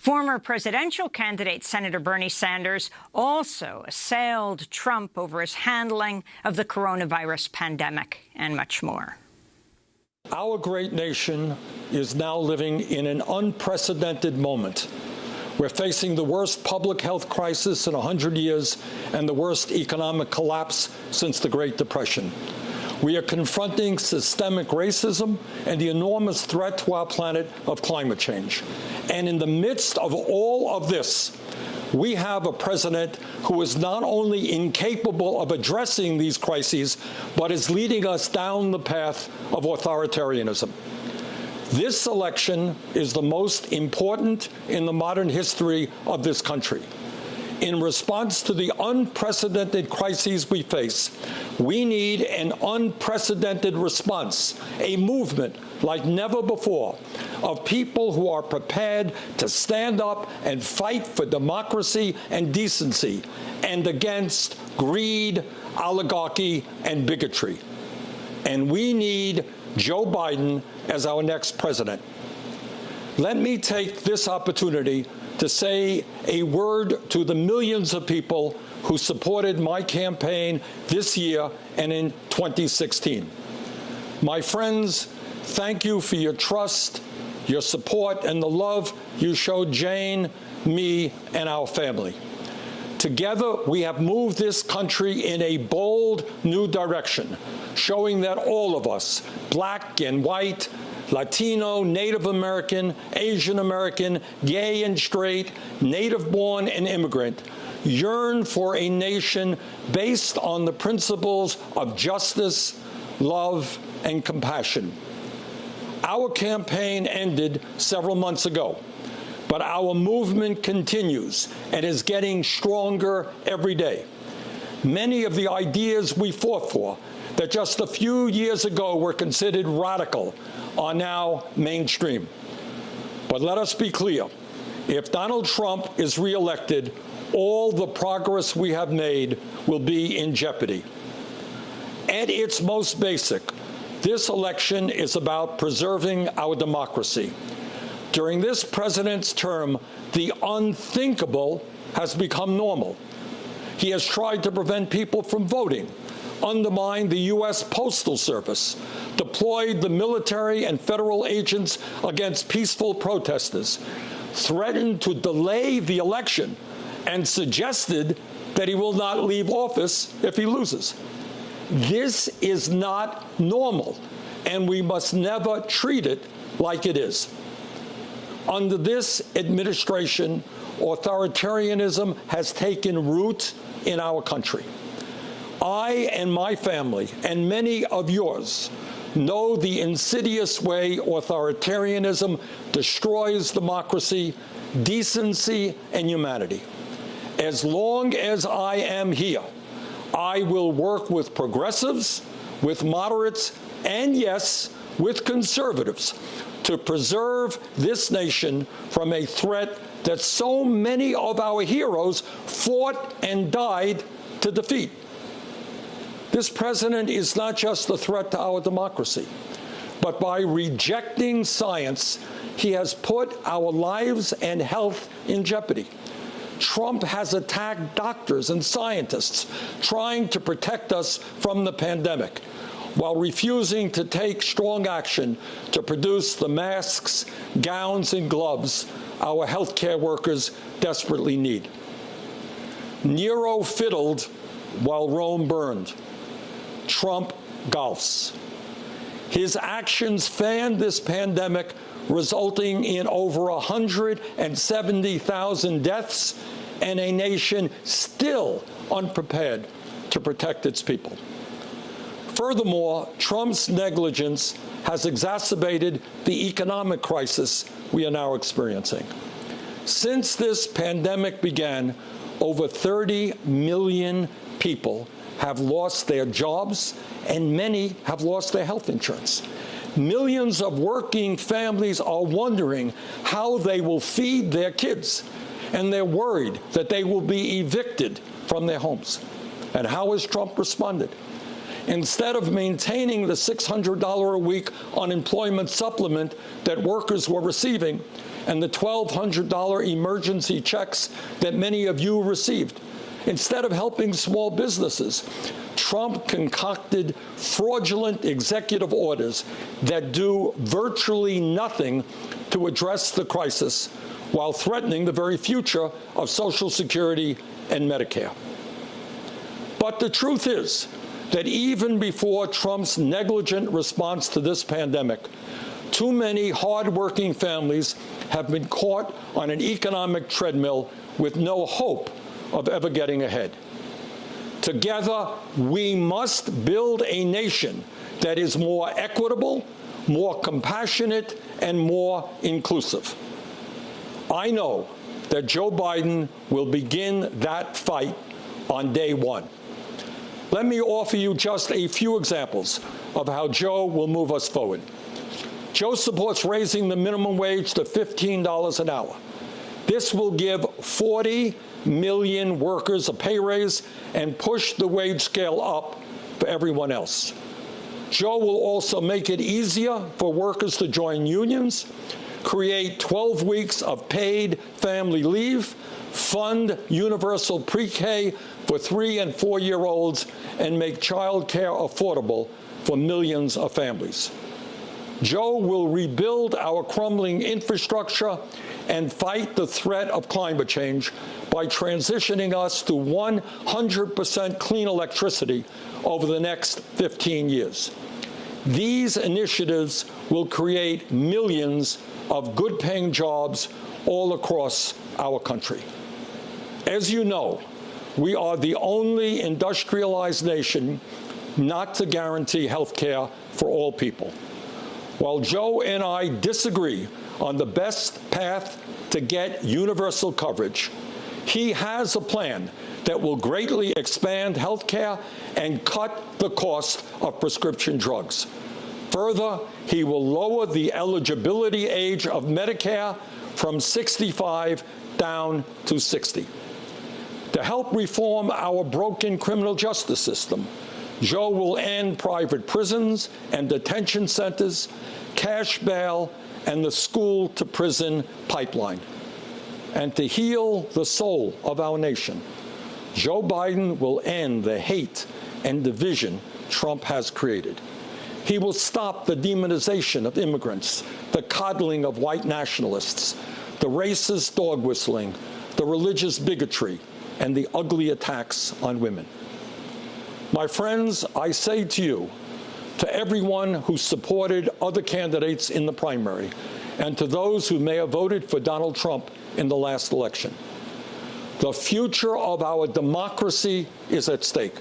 Former presidential candidate Senator Bernie Sanders also assailed Trump over his handling of the coronavirus pandemic and much more. Our great nation is now living in an unprecedented moment. We're facing the worst public health crisis in 100 years and the worst economic collapse since the Great Depression. We are confronting systemic racism and the enormous threat to our planet of climate change. And in the midst of all of this, we have a president who is not only incapable of addressing these crises, but is leading us down the path of authoritarianism. This election is the most important in the modern history of this country in response to the unprecedented crises we face, we need an unprecedented response, a movement like never before of people who are prepared to stand up and fight for democracy and decency and against greed, oligarchy, and bigotry. And we need Joe Biden as our next president. Let me take this opportunity to say a word to the millions of people who supported my campaign this year and in 2016. My friends, thank you for your trust, your support, and the love you showed Jane, me, and our family. Together, we have moved this country in a bold new direction, showing that all of us, black and white, Latino, Native American, Asian American, gay and straight, native born and immigrant, yearn for a nation based on the principles of justice, love, and compassion. Our campaign ended several months ago, but our movement continues and is getting stronger every day. Many of the ideas we fought for that just a few years ago were considered radical are now mainstream. But let us be clear. If Donald Trump is reelected, all the progress we have made will be in jeopardy. At its most basic, this election is about preserving our democracy. During this president's term, the unthinkable has become normal. He has tried to prevent people from voting, undermined the U.S. Postal Service, deployed the military and federal agents against peaceful protesters, threatened to delay the election, and suggested that he will not leave office if he loses. This is not normal, and we must never treat it like it is. Under this administration, authoritarianism has taken root in our country. I and my family, and many of yours, know the insidious way authoritarianism destroys democracy, decency, and humanity. As long as I am here, I will work with progressives, with moderates, and yes, with conservatives to preserve this nation from a threat that so many of our heroes fought and died to defeat. This president is not just a threat to our democracy, but by rejecting science, he has put our lives and health in jeopardy. Trump has attacked doctors and scientists trying to protect us from the pandemic while refusing to take strong action to produce the masks, gowns, and gloves our healthcare workers desperately need. Nero fiddled while Rome burned. Trump golfs. His actions fanned this pandemic, resulting in over 170,000 deaths and a nation still unprepared to protect its people. Furthermore, Trump's negligence has exacerbated the economic crisis we are now experiencing. Since this pandemic began, over 30 million people have lost their jobs, and many have lost their health insurance. Millions of working families are wondering how they will feed their kids, and they're worried that they will be evicted from their homes. And how has Trump responded? Instead of maintaining the $600 a week unemployment supplement that workers were receiving, and the $1,200 emergency checks that many of you received. Instead of helping small businesses, Trump concocted fraudulent executive orders that do virtually nothing to address the crisis while threatening the very future of Social Security and Medicare. But the truth is that even before Trump's negligent response to this pandemic, too many hardworking families have been caught on an economic treadmill with no hope of ever getting ahead. Together, we must build a nation that is more equitable, more compassionate, and more inclusive. I know that Joe Biden will begin that fight on day one. Let me offer you just a few examples of how Joe will move us forward. Joe supports raising the minimum wage to $15 an hour. This will give 40 million workers a pay raise and push the wage scale up for everyone else. Joe will also make it easier for workers to join unions, create 12 weeks of paid family leave, fund universal pre-K for three and four-year-olds, and make child care affordable for millions of families. Joe will rebuild our crumbling infrastructure and fight the threat of climate change by transitioning us to 100% clean electricity over the next 15 years. These initiatives will create millions of good-paying jobs all across our country. As you know, we are the only industrialized nation not to guarantee health care for all people. While Joe and I disagree on the best path to get universal coverage, he has a plan that will greatly expand health care and cut the cost of prescription drugs. Further, he will lower the eligibility age of Medicare from 65 down to 60. To help reform our broken criminal justice system, Joe will end private prisons and detention centers, cash bail, and the school-to-prison pipeline. And to heal the soul of our nation, Joe Biden will end the hate and division Trump has created. He will stop the demonization of immigrants, the coddling of white nationalists, the racist dog whistling, the religious bigotry, and the ugly attacks on women. My friends, I say to you, to everyone who supported other candidates in the primary, and to those who may have voted for Donald Trump in the last election, the future of our democracy is at stake.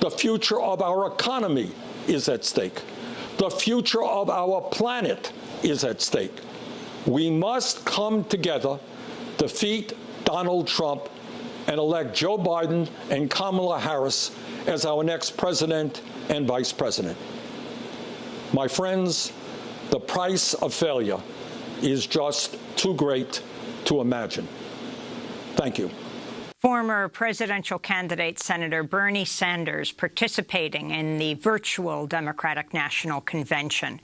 The future of our economy is at stake. The future of our planet is at stake. We must come together, defeat Donald Trump, and elect Joe Biden and Kamala Harris as our next president and vice president. My friends, the price of failure is just too great to imagine. Thank you. Former presidential candidate Senator Bernie Sanders participating in the virtual Democratic National Convention.